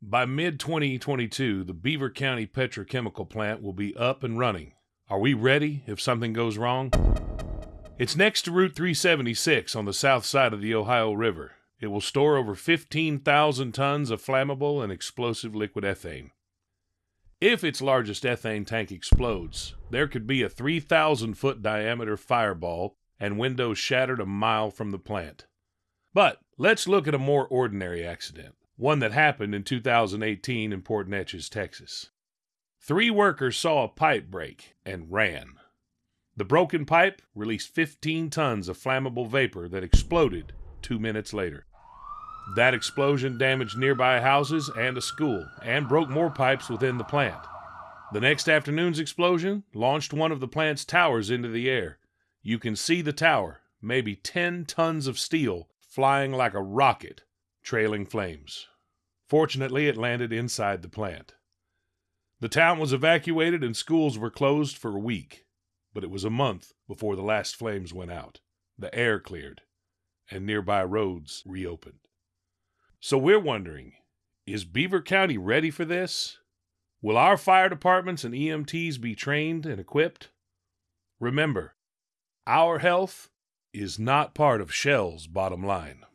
By mid 2022, the Beaver County petrochemical plant will be up and running. Are we ready if something goes wrong? It's next to Route 376 on the south side of the Ohio River. It will store over 15,000 tons of flammable and explosive liquid ethane. If its largest ethane tank explodes, there could be a 3,000 foot diameter fireball and windows shattered a mile from the plant. But let's look at a more ordinary accident one that happened in 2018 in Port Neches, Texas. Three workers saw a pipe break and ran. The broken pipe released 15 tons of flammable vapor that exploded two minutes later. That explosion damaged nearby houses and a school and broke more pipes within the plant. The next afternoon's explosion launched one of the plant's towers into the air. You can see the tower, maybe 10 tons of steel, flying like a rocket trailing flames. Fortunately, it landed inside the plant. The town was evacuated and schools were closed for a week, but it was a month before the last flames went out. The air cleared, and nearby roads reopened. So we're wondering is Beaver County ready for this? Will our fire departments and EMTs be trained and equipped? Remember, our health is not part of Shell's bottom line.